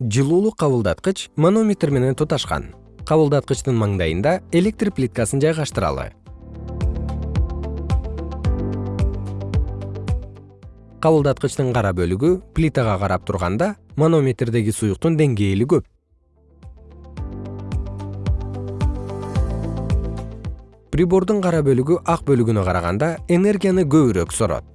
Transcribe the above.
жылуулук кабылдаткыч манометр менен туташкан. Кабылдаткычтын маңдайында электр плиткасын жайгаштыралы. Кабылдаткычтын кара бөлүгү плитага карап турганда манометрдеги суюктун деңгээли көп. Прибордун кара бөлүгү ак бөлүгүнө караганда энергияны көбүрөөк сорот.